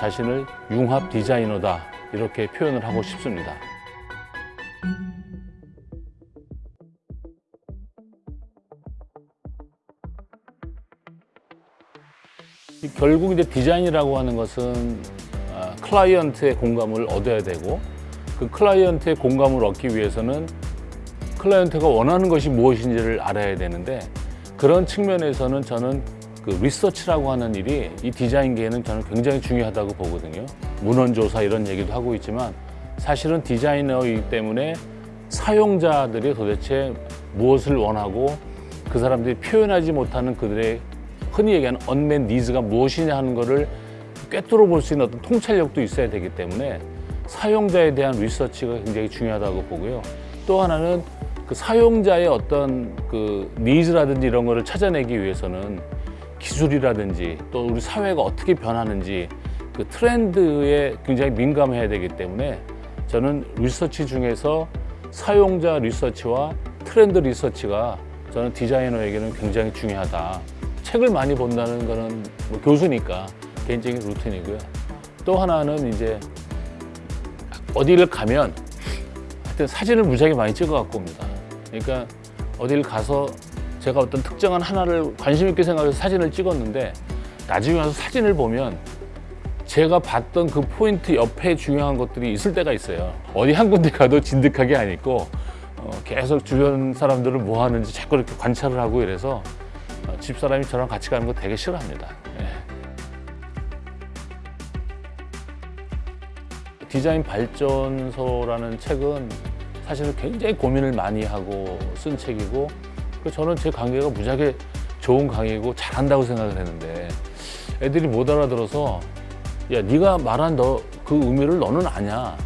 자신을 융합 디자이너다 이렇게 표현을 하고 싶습니다. 이 결국 이제 디자인이라고 하는 것은 아, 클라이언트의 공감을 얻어야 되고 그 클라이언트의 공감을 얻기 위해서는 클라이언트가 원하는 것이 무엇인지를 알아야 되는데 그런 측면에서는 저는 그 리서치라고 하는 일이 이 디자인계에는 저는 굉장히 중요하다고 보거든요. 문헌조사 이런 얘기도 하고 있지만 사실은 디자이너이기 때문에 사용자들이 도대체 무엇을 원하고 그 사람들이 표현하지 못하는 그들의 흔히 얘기하는 언맨 니즈가 무엇이냐 하는 것을 꿰뚫어 볼 수 있는 어떤 통찰력도 있어야 되기 때문에 사용자에 대한 리서치가 굉장히 중요하다고 보고요. 또 하나는 그 사용자의 어떤 그 니즈라든지 이런 거를 찾아내기 위해서는 기술이라든지 또 우리 사회가 어떻게 변하는지 그 트렌드에 굉장히 민감해야 되기 때문에 저는 리서치 중에서 사용자 리서치와 트렌드 리서치가 저는 디자이너에게는 굉장히 중요하다. 책을 많이 본다는 거는 뭐 교수니까 개인적인 루틴이고요. 또 하나는 이제 어디를 가면 하여튼 사진을 무지하게 많이 찍어 갖고 옵니다. 그러니까 어디를 가서 제가 어떤 특정한 하나를 관심 있게 생각해서 사진을 찍었는데 나중에 와서 사진을 보면 제가 봤던 그 포인트 옆에 중요한 것들이 있을 때가 있어요. 어디 한 군데 가도 진득하게 안 있고 어, 계속 주변 사람들을 뭐 하는지 자꾸 이렇게 관찰을 하고 이래서 어, 집사람이 저랑 같이 가는 거 되게 싫어합니다. 예. 디자인 발전소라는 책은 사실은 굉장히 고민을 많이 하고 쓴 책이고 그 저는 제 강의가 무지하게 좋은 강의고 잘한다고 생각을 했는데 애들이 못 알아들어서 야 네가 말한 너 그 의미를 너는 아냐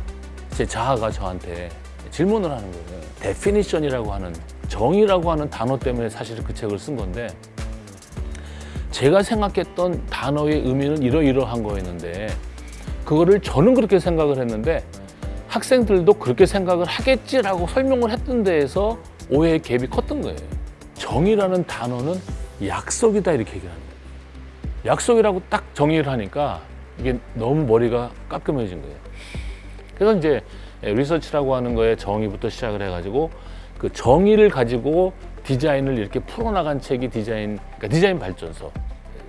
제 자아가 저한테 질문을 하는 거예요 definition이라고 하는 정의라고 하는 단어 때문에 사실 그 책을 쓴 건데 제가 생각했던 단어의 의미는 이러이러한 거였는데 그거를 저는 그렇게 생각을 했는데 학생들도 그렇게 생각을 하겠지라고 설명을 했던 데에서 오해의 갭이 컸던 거예요. 정의라는 단어는 약속이다 이렇게 얘기를 합니다. 약속이라고 딱 정의를 하니까 이게 너무 머리가 깔끔해진 거예요. 그래서 이제 리서치라고 하는 거에 정의부터 시작을 해가지고 그 정의를 가지고 디자인을 이렇게 풀어나간 책이 디자인, 그러니까 디자인 발전소.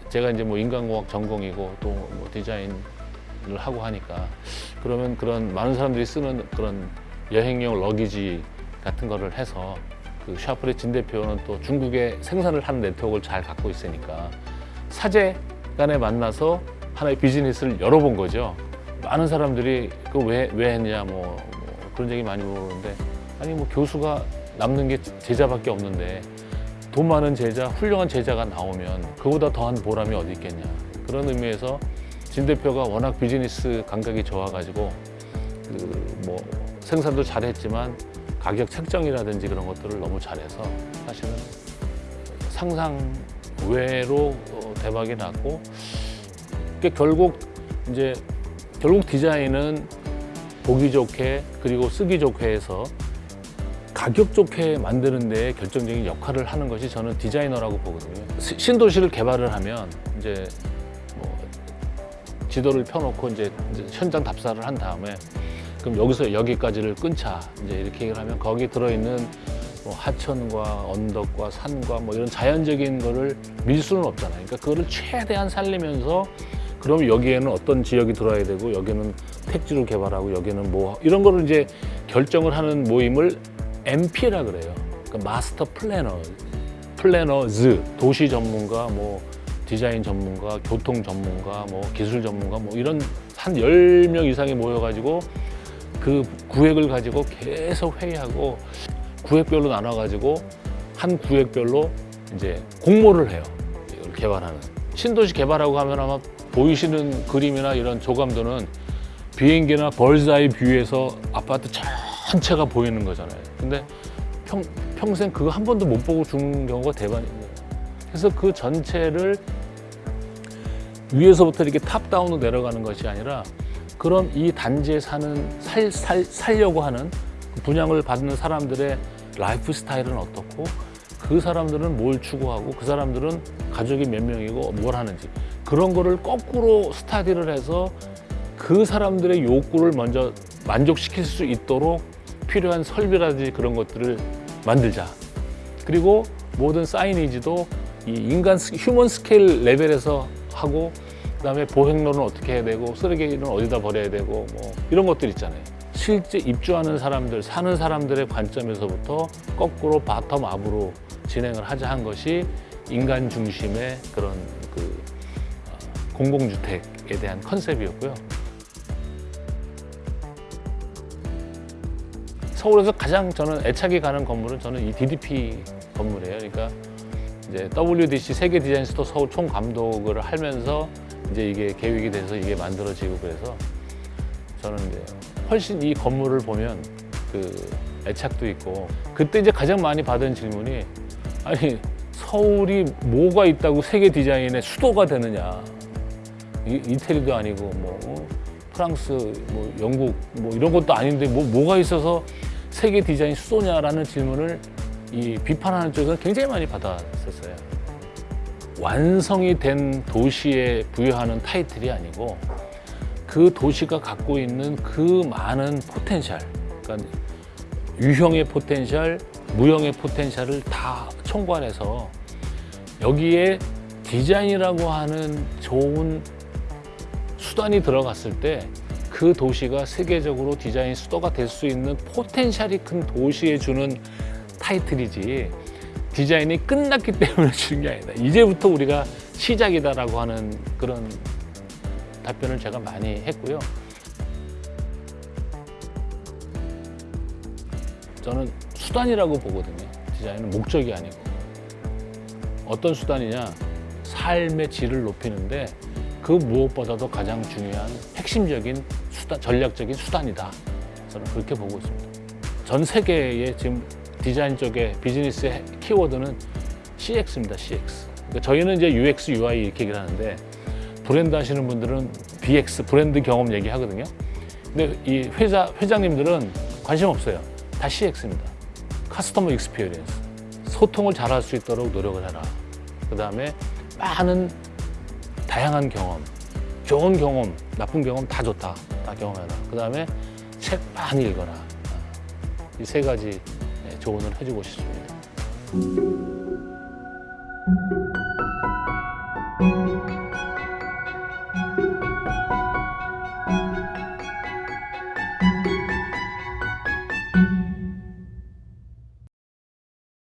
제가 이제 뭐 인간공학 전공이고 또 뭐 디자인을 하고 하니까 그러면 그런 많은 사람들이 쓰는 그런 여행용 러기지 같은 거를 해서 그 샤프의 진 대표는 또 중국에 생산을 하는 네트워크를 잘 갖고 있으니까 사제 간에 만나서 하나의 비즈니스를 열어본 거죠. 많은 사람들이 그왜왜 했냐 뭐, 뭐 그런 얘기 많이 물어보는데 아니 뭐 교수가 남는 게 제자밖에 없는데 돈 많은 제자, 훌륭한 제자가 나오면 그보다 더한 보람이 어디 있겠냐 그런 의미에서 진 대표가 워낙 비즈니스 감각이 좋아가지고 그 뭐 생산도 잘했지만 가격 책정이라든지 그런 것들을 너무 잘해서 사실은 상상 외로 어, 대박이 났고 결국 이제 결국 디자인은 보기 좋게 그리고 쓰기 좋게 해서 가격 좋게 만드는 데 결정적인 역할을 하는 것이 저는 디자이너라고 보거든요. 시- 신도시를 개발을 하면 이제 뭐 지도를 펴놓고 이제 현장 답사를 한 다음에 그럼 여기서 여기까지를 끊자 이제 이렇게 얘기를 하면 거기 들어있는 뭐 하천과 언덕과 산과 뭐 이런 자연적인 거를 밀 수는 없잖아요. 그러니까 그거를 최대한 살리면서 그럼 여기에는 어떤 지역이 들어야 되고 여기는 택지를 개발하고 여기는 뭐 이런 거를 이제 결정을 하는 모임을 MP라 그래요. 그러니까 master planner, planners, 도시 전문가, 뭐 디자인 전문가, 교통 전문가, 뭐 기술 전문가, 뭐 이런 한 열 명 이상이 모여가지고 그 구획을 가지고 계속 회의하고 구획별로 나눠가지고 한 구획별로 이제 공모를 해요. 이걸 개발하는. 신도시 개발하고 하면 아마 보이시는 그림이나 이런 조감도는 비행기나 bird's-eye view에서 아파트 전체가 보이는 거잖아요. 근데 평, 평생 그거 한 번도 못 보고 죽는 경우가 대반이에요. 그래서 그 전체를 위에서부터 이렇게 top-down으로 내려가는 것이 아니라 그럼 이 단지에 사는 살, 살, 살려고 하는 그 분양을 받는 사람들의 라이프 스타일은 어떻고 그 사람들은 뭘 추구하고 그 사람들은 가족이 몇 명이고 뭘 하는지 그런 거를 거꾸로 study를 해서 그 사람들의 욕구를 먼저 만족시킬 수 있도록 필요한 설비라든지 그런 것들을 만들자. 그리고 모든 signage도 이 인간 스- human scale level에서 하고 그다음에 보행로는 어떻게 해야 되고 쓰레기는 어디다 버려야 되고 뭐 이런 것들 있잖아요. 실제 입주하는 사람들, 사는 사람들의 관점에서부터 거꾸로 bottom up으로 진행을 하자 한 것이 인간 중심의 그런 그 어, 공공주택에 대한 컨셉이었고요. 서울에서 가장 저는 애착이 가는 건물은 저는 이 DDP 건물이에요. 그러니까 이제 WDC 세계 디자인 수도 서울 총 감독을 하면서 이제 이게 계획이 돼서 이게 만들어지고 그래서 저는 이제 훨씬 이 건물을 보면 그 애착도 있고 그때 이제 가장 많이 받은 질문이 아니 서울이 뭐가 있다고 세계 디자인의 수도가 되느냐 이- 이태리도 아니고 뭐 어? 프랑스 뭐 영국 뭐 이런 것도 아닌데 뭐 뭐가 있어서 세계 디자인 수도냐라는 질문을 이 비판하는 쪽에서 굉장히 많이 받았었어요. 완성이 된 도시에 부여하는 타이틀이 아니고 그 도시가 갖고 있는 그 많은 potential, 그러니까 유형의 potential, 무형의 potential을 다 총괄해서 여기에 디자인이라고 하는 좋은 수단이 들어갔을 때 그 도시가 세계적으로 디자인 수도가 될 수 있는 potential이 큰 도시에 주는 타이틀이지 디자인이 끝났기 때문에 주는 게 아니다. 이제부터 우리가 시작이다라고 하는 그런 답변을 제가 많이 했고요. 저는 수단이라고 보거든요. 디자인은 목적이 아니고. 어떤 수단이냐? 삶의 질을 높이는데 그 무엇보다도 가장 중요한 핵심적인 수단, 전략적인 수단이다. 저는 그렇게 보고 있습니다. 전 세계의 지금 디자인 쪽에 비즈니스의 키워드는 CX입니다. CX. 그러니까 저희는 이제 UX, UI 이렇게 얘기를 하는데 브랜드 하시는 분들은 BX, 브랜드 경험 얘기하거든요. 근데 이 회사 회장님들은 관심 없어요. 다 CX입니다. customer experience. 소통을 잘할 수 있도록 노력을 해라. 그 다음에 많은 다양한 경험, 좋은 경험, 나쁜 경험 다 좋다. 다 경험해라. 그 다음에 책 많이 읽어라. 이 세 가지 네, 조언을 해주고 싶습니다.